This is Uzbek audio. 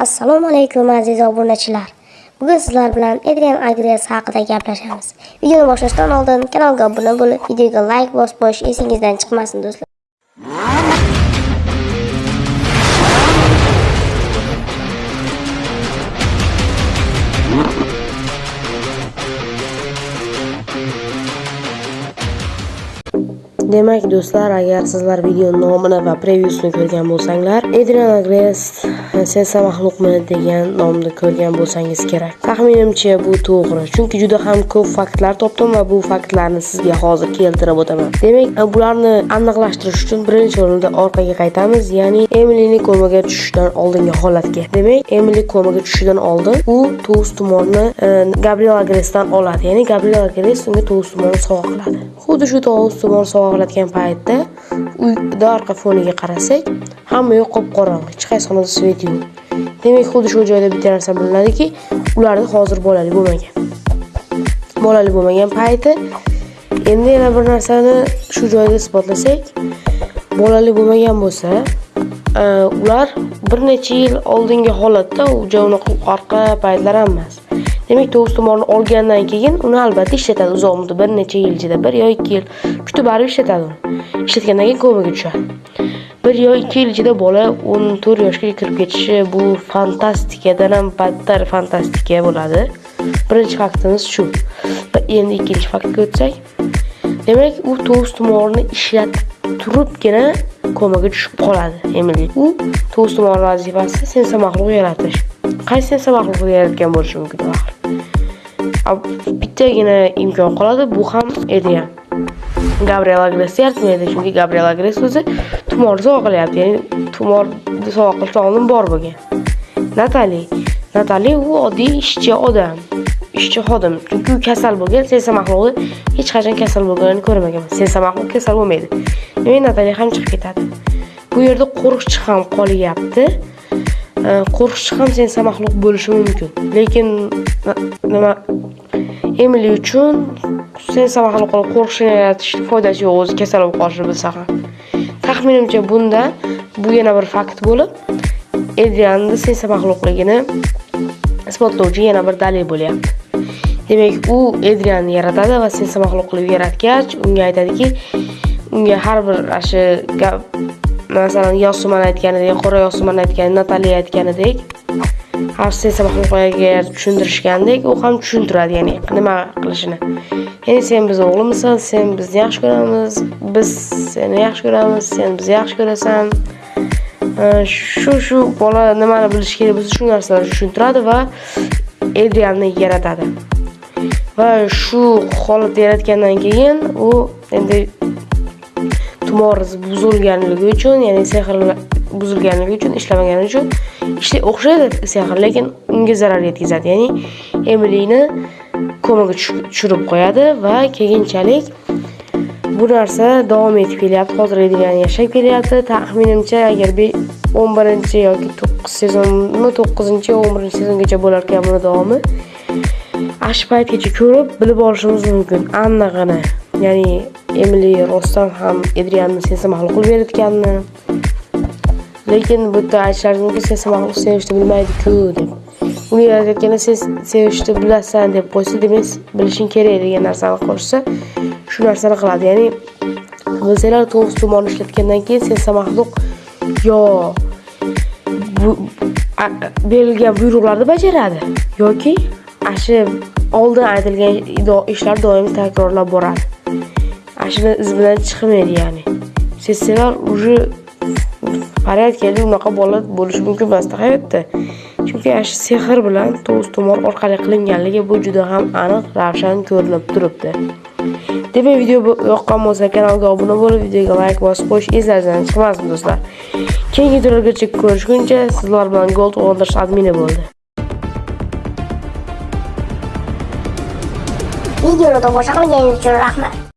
Assalomu alaykum aziz obunachilar. Bugun sizlar bilan Adrian Agres haqida gaplashamiz. Videoni boshlashdan oldin kanalga obuna bo'lib, videoga like bosib qo'yish esingizdan chiqmasin do'stlar. Demak do'stlar, agar sizlar video nomini va prevyusini ko'rgan bo'lsanglar, Adrian Agrest Sensa maxluqmi degan nomni ko'rgan bo'lsangiz kerak. Taxminimcha bu to'g'ri, chunki juda ham ko'p faktlar topdim va bu faktlarni sizga hozir keltirib o'taman. Demak, bularni aniqlashtirish uchun birinchi o'rinda orqaga qaytamiz, ya'ni Emilini komaga tushishdan oldingi holatga. Demak, Emily komaga tushishidan oldin u tug'us tumorni e, Gabriel Agresdan oladi, ya'ni Gabriel Agres unga tug'us tumorni sovg'a qiladi. Xuddi shu tug'us tumor sovg'a payti paytda uyda orqa foniga qarasak hamma yoq qop qorong'i hech qaysi xonada svet yo'q. Demak xuddi shu joyda bitta narsa bilinadiki ularni hozir bolali bo'lmagan. Bolali bo'lmagan payti. Endi yana bir narsani shu joyda isbotlasak bolali bo'lmagan bo'lsa e, ular bir necha yil oldingi holatda u unaqa orqa paytlar ham emas. Demak to'g'ri tumorni olgandan keyin uni albatta ishlatadi. Uzoq muddat bir necha yil ichida bir yo ikki yil kutib baribir ishlatadi uni. Ishlatgandan keyin komaga tushadi. Bir yo ikki yil ichida bola o'n to'rt yoshga kirib ketishi bu fantastikadan ham battar fantastika bo'ladi. Birinchi faktimiz shu. Va endi ikkinchi faktga o'tsak demak u to'g'ri tumorni ishlatib turibgina komaga tushib qoladi. Emili u to'g'ri tumor vazifasi sensa maxluq yaratish qaysi sensa maxluqni yaratgan bo'lishi mumkin axir? Bittagina imkon qoladi bu ham Adrian Gabriel Agres yaratmaydi chunki Gabriel Agres o'zi tumor sog'ilyapti, ya'ni tumor sovg'a oldin bor bo'lgan Natali Natali u oddiy ishchi odam ishchi xodim chunki u kasal bo'lgan sensa mahluqni hech qachon kasal bo'lganini ko'rmaganman sensa mahluq kasal bo'lmaydi demak Natali ham chiqib ketadi bu yerda qo'riqchi ham qolyapti qo'riqchi ham sensa mahluq bo'lishi mumkin lekin nima emili uchun sensa maxluqni qo'rqishini yaratishni foydasi yo'q o'zi kasal bo'lib qolishini bilsa ham. Taxminimcha bunda bu yana bir fakt bo'lib edianni sensa maxluqligini isbotlovchi yana bir dalil bo'lyapti. Demak u edrianni yaratadi va sensa maxluqlik yaratgach unga aytadiki unga har bir shu masalan yosuman aytganidek qora yosuman aytgan nataliya aytganidek xavfsiz maxluqlarga tushuntirishgandek u ham tushuntiradi ya'ni nima qilishini. Ya'ni sen bizni o'g'limizsan sen bizni yaxshi ko'ramiz biz seni yaxshi ko'ramiz sen bizni yaxshi ko'rasan. Shu shu bola nimani bilishi kerak bo'lsa shu narsalarni tushuntiradi va idealni yaratadi. Va shu holatni yaratgandan keyin u endi tumor buzilganligi uchun ya'ni sehr buzilganligi uchun ishlamagani uchun ishla o'xshaydi sehr lekin unga zarar yetkazadi. Ya'ni emilini komaga tushirib qo'yadi va keyinchalik bu narsa davom etib kelyapti. Hozir edgan yashab kelyapti. Taxminimcha agar o'n birinchi yoki to'qqiz sezonmi to'qqizinchi o'n birinchi sezongacha bo'larkan buni davomi ana shu paytgacha ko'rib bilib olishimiz mumkin. Anig'ini ya'ni emili rostdan ham edrianni sensa maxluq qilib berayotganini lekin bu yerda aytishlari sevishni bilmaydiku deb. Uni yaratayotganda sen sevishni bilasan deb qo'ysa demak bilishing kerak degan narsani qo'shsa shu narsani qiladi. Ya'ni bilsanglar to'g'ri tumorni ishlatgandan keyin sen maxluq yo berilgan buyruqlarni bajaradi yoki ana shu oldin aytilgan ishlar doim takrorlab boradi. Ana shuni iz bilan chiqmaydi ya'ni. Sezsalar уже порядкада unaqa bola bo'lishi mumkin emas hayotda chunki ana shu sehr bilan to'z tumor orqali qilinganligi bu juda ham aniq ravshan ko'rinib turibdi. Demak video yoqqan bo'lsa kanalga obuna bo'lib videoga layk bosib qo'yish eslaridan chiqmasin do'stlar. Keyingi videolargacha ko'rishguncha sizlar bilan gold o'ldirish admini bo'ldi. Videoni tomosha qilganingiz uchun rahmat.